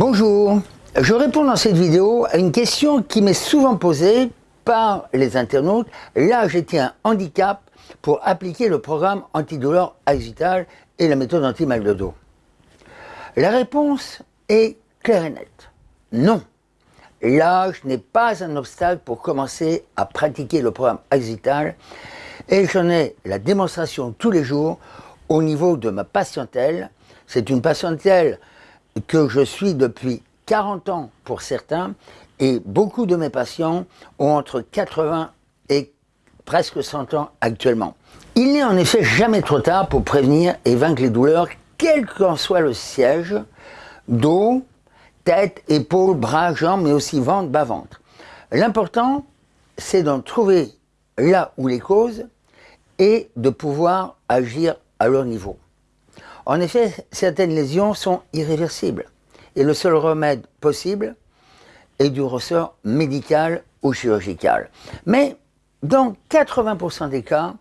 Bonjour, je réponds dans cette vidéo à une question qui m'est souvent posée par les internautes. Là, j'étais un handicap pour appliquer le programme antidouleur Axital et la méthode anti-mal de dos. La réponse est claire et nette. Non, l'âge n'est pas un obstacle pour commencer à pratiquer le programme Axital et j'en ai la démonstration tous les jours au niveau de ma patientèle. C'est une patientèle que je suis depuis 40 ans pour certains, et beaucoup de mes patients ont entre 80 et presque 100 ans actuellement. Il n'est en effet jamais trop tard pour prévenir et vaincre les douleurs, quel qu'en soit le siège, dos, tête, épaules, bras, jambes, mais aussi ventre, bas-ventre. L'important, c'est d'en trouver là où les causes et de pouvoir agir à leur niveau. En effet, certaines lésions sont irréversibles et le seul remède possible est du ressort médical ou chirurgical. Mais dans 80% des cas,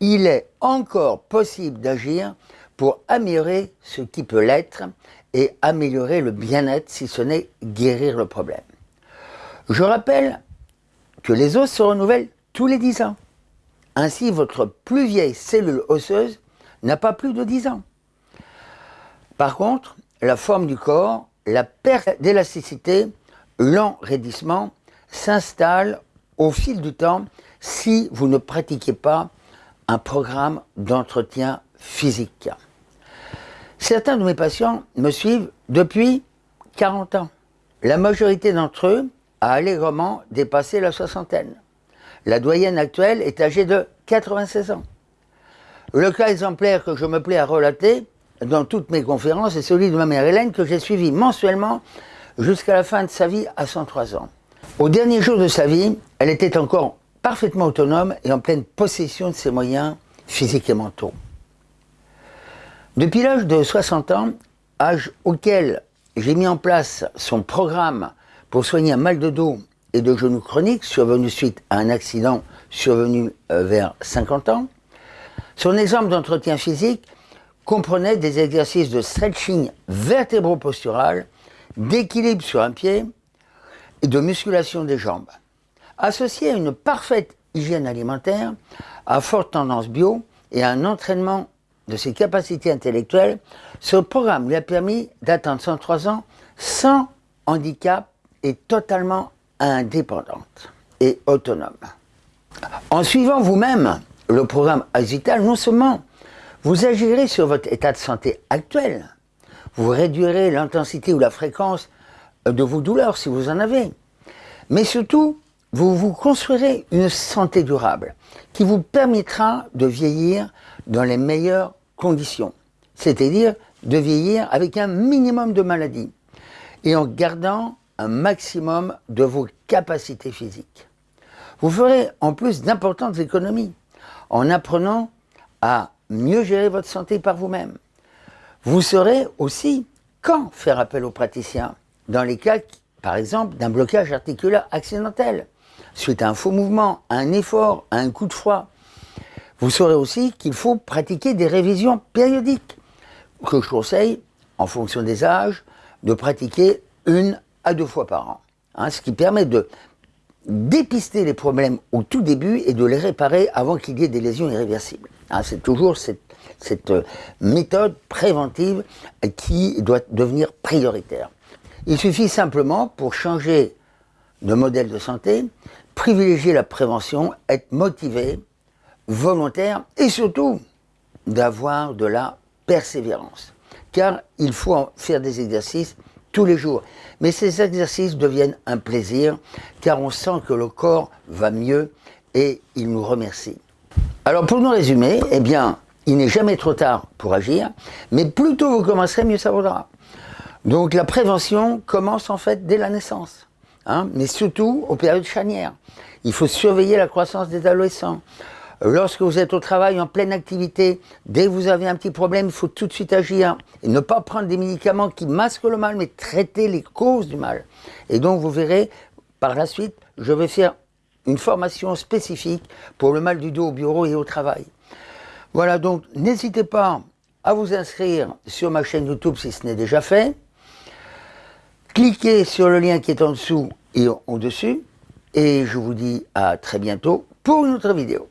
il est encore possible d'agir pour améliorer ce qui peut l'être et améliorer le bien-être si ce n'est guérir le problème. Je rappelle que les os se renouvellent tous les 10 ans. Ainsi, votre plus vieille cellule osseuse n'a pas plus de 10 ans. Par contre, la forme du corps, la perte d'élasticité, l'enraidissement s'installe au fil du temps si vous ne pratiquez pas un programme d'entretien physique. Certains de mes patients me suivent depuis 40 ans. La majorité d'entre eux a allègrement dépassé la soixantaine. La doyenne actuelle est âgée de 96 ans. Le cas exemplaire que je me plais à relater dans toutes mes conférences est celui de ma mère Hélène que j'ai suivi mensuellement jusqu'à la fin de sa vie à 103 ans. Au dernier jour de sa vie, elle était encore parfaitement autonome et en pleine possession de ses moyens physiques et mentaux. Depuis l'âge de 60 ans, âge auquel j'ai mis en place son programme pour soigner un mal de dos et de genoux chroniques survenu suite à un accident survenu euh, vers 50 ans, son exemple d'entretien physique comprenait des exercices de stretching vertébro-postural, d'équilibre sur un pied et de musculation des jambes. Associé à une parfaite hygiène alimentaire, à forte tendance bio et à un entraînement de ses capacités intellectuelles, ce programme lui a permis d'atteindre 103 ans sans handicap et totalement indépendante et autonome. En suivant vous-même le programme Agital, non seulement vous agirez sur votre état de santé actuel. Vous réduirez l'intensité ou la fréquence de vos douleurs si vous en avez. Mais surtout, vous vous construirez une santé durable qui vous permettra de vieillir dans les meilleures conditions. C'est-à-dire de vieillir avec un minimum de maladies et en gardant un maximum de vos capacités physiques. Vous ferez en plus d'importantes économies en apprenant à mieux gérer votre santé par vous-même. Vous saurez aussi quand faire appel aux praticiens, dans les cas, par exemple, d'un blocage articulaire accidentel, suite à un faux mouvement, à un effort, à un coup de froid. Vous saurez aussi qu'il faut pratiquer des révisions périodiques, que je conseille, en fonction des âges, de pratiquer une à deux fois par an. Hein, ce qui permet de dépister les problèmes au tout début et de les réparer avant qu'il y ait des lésions irréversibles. Hein, c'est toujours cette, euh, méthode préventive qui doit devenir prioritaire. Il suffit simplement, pour changer de modèle de santé, privilégier la prévention, être motivé, volontaire et surtout d'avoir de la persévérance. Car il faut faire des exercices tous les jours. Mais ces exercices deviennent un plaisir, car on sent que le corps va mieux et il nous remercie. Alors pour nous résumer, eh bien, il n'est jamais trop tard pour agir, mais plus tôt vous commencerez, mieux ça vaudra. Donc la prévention commence en fait dès la naissance, hein, mais surtout aux périodes charnières. Il faut surveiller la croissance des adolescents. Lorsque vous êtes au travail en pleine activité, dès que vous avez un petit problème, il faut tout de suite agir et ne pas prendre des médicaments qui masquent le mal, mais traiter les causes du mal. Et donc vous verrez, par la suite, je vais faire une formation spécifique pour le mal du dos au bureau et au travail. Voilà, donc n'hésitez pas à vous inscrire sur ma chaîne YouTube si ce n'est déjà fait. Cliquez sur le lien qui est en dessous et au-dessus. Et je vous dis à très bientôt pour une autre vidéo.